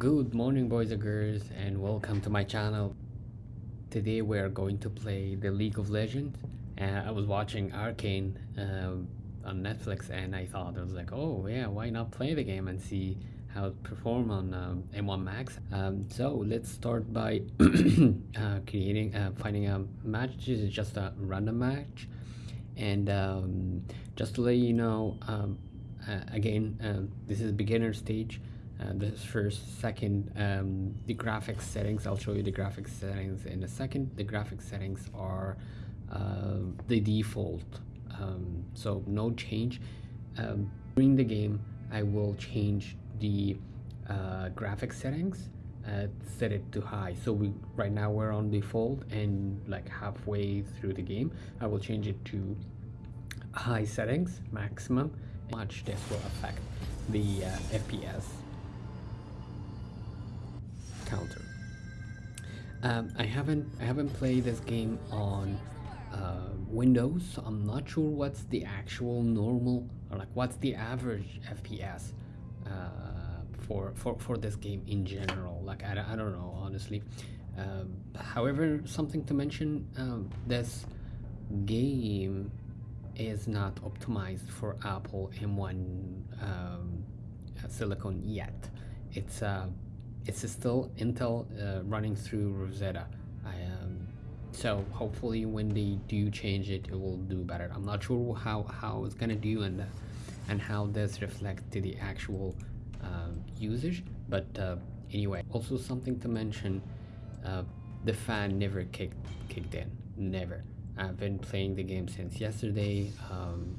Good morning boys and girls and welcome to my channel. Today we are going to play the League of Legends. Uh, I was watching Arcane uh, on Netflix and I thought I was like oh yeah why not play the game and see how it perform on um, M1 Max. Um, so let's start by uh, creating uh, finding a match. This is just a random match and um, just to let you know um, uh, again this is beginner stage uh, this first second um, the graphics settings I'll show you the graphics settings in a second. The graphics settings are uh, the default. Um, so no change. Um, during the game I will change the uh, graphics settings uh, set it to high. So we right now we're on default and like halfway through the game I will change it to high settings maximum much this will affect the uh, FPS counter. Um, I haven't I haven't played this game on uh, Windows, so I'm not sure what's the actual normal or like what's the average FPS uh, for for for this game in general. Like I, I don't know honestly. Um, however, something to mention: um, this game is not optimized for Apple M1 um, silicon yet. It's uh, it's still Intel uh, running through Rosetta. I, um, so hopefully when they do change it, it will do better. I'm not sure how, how it's gonna do and, and how this reflects to the actual uh, usage. But uh, anyway, also something to mention, uh, the fan never kicked, kicked in, never. I've been playing the game since yesterday, um,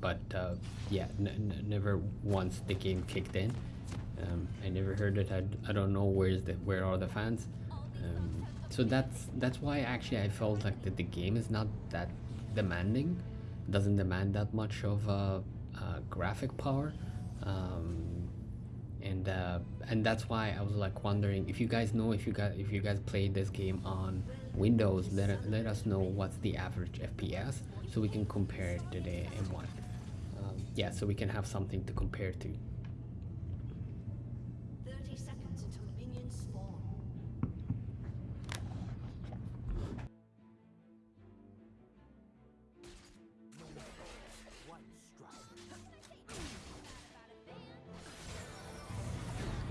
but uh, yeah, never once the game kicked in. Um, I never heard it. I, I don't know where's the where are the fans. Um, so that's that's why actually I felt like that the game is not that demanding. doesn't demand that much of uh, uh, graphic power. Um, and uh, and that's why I was like wondering if you guys know if you guys if you guys played this game on Windows let, let us know what's the average FPS so we can compare it to the M1 um, yeah so we can have something to compare to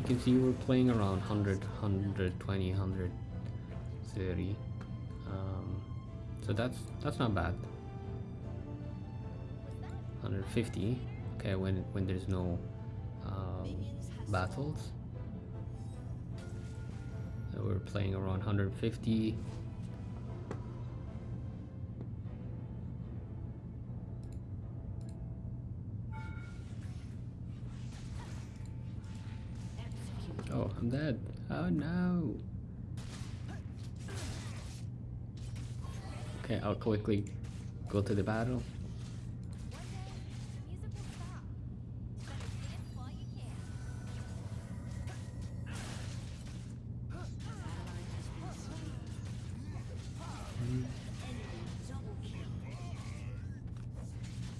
you can see we're playing around 100 120 130 um, so that's that's not bad. 150 okay when when there's no um, battles. So we're playing around 150 I'm dead. Oh no. Okay, I'll quickly go to the battle.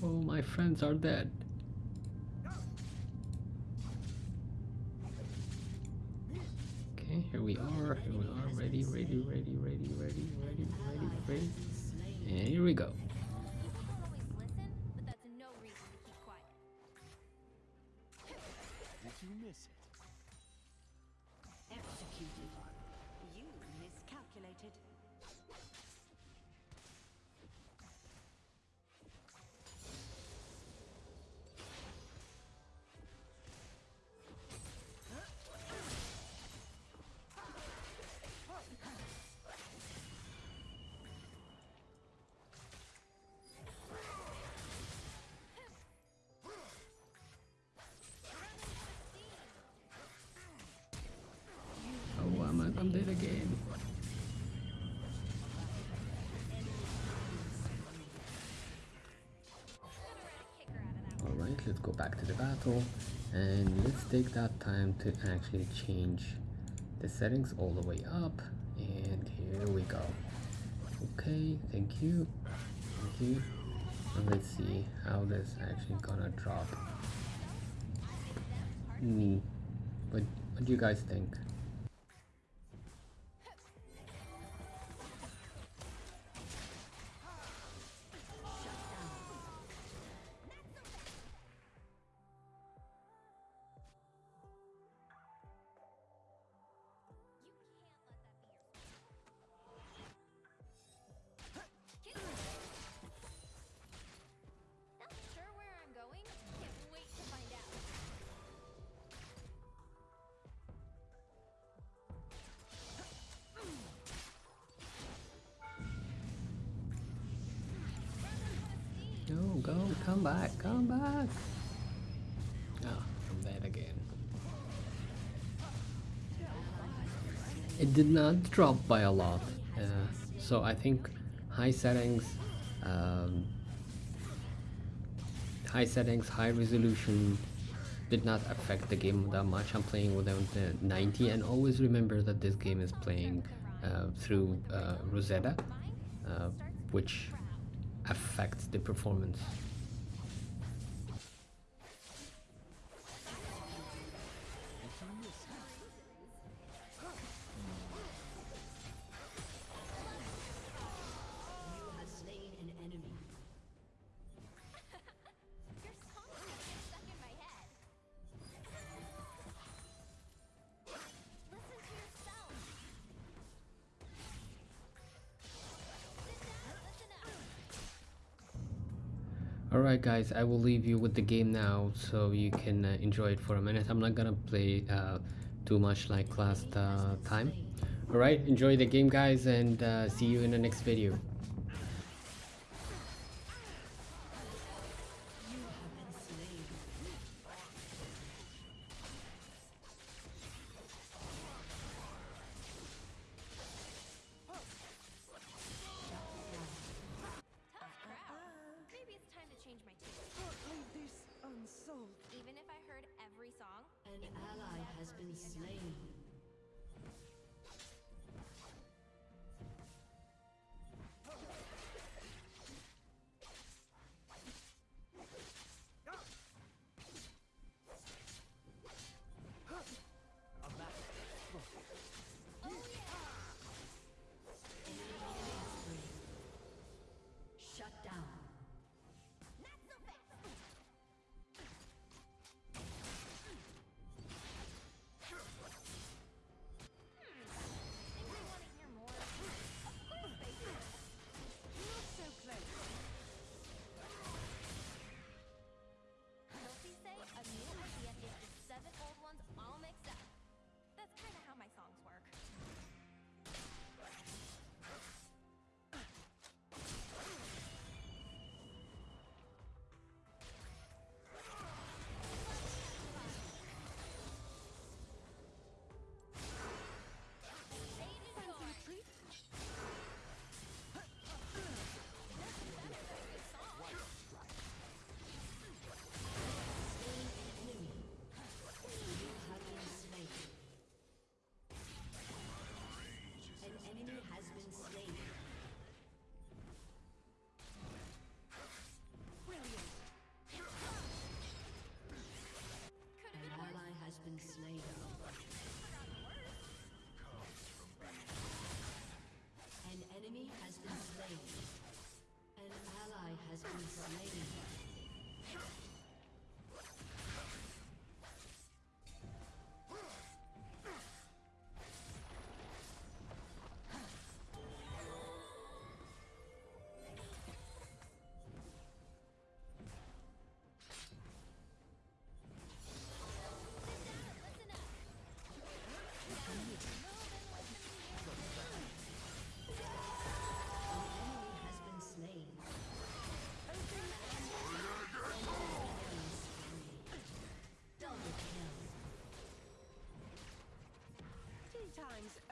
Oh, my friends are dead. are, ready, ready, ready, ready, ready, ready, ready, ready. And here we go. Alright, let's go back to the battle and let's take that time to actually change the settings all the way up and here we go. Okay, thank you. Thank you. And let's see how this actually gonna drop me. But What do you guys think? No, go, come back, come back. Oh, I'm dead again. It did not drop by a lot, uh, so I think high settings, um, high settings, high resolution did not affect the game that much. I'm playing without the 90, and always remember that this game is playing uh, through uh, Rosetta, uh, which affects the performance. Alright guys, I will leave you with the game now so you can uh, enjoy it for a minute. I'm not gonna play uh, too much like last uh, time. Alright, enjoy the game guys and uh, see you in the next video. Been slain. Time's.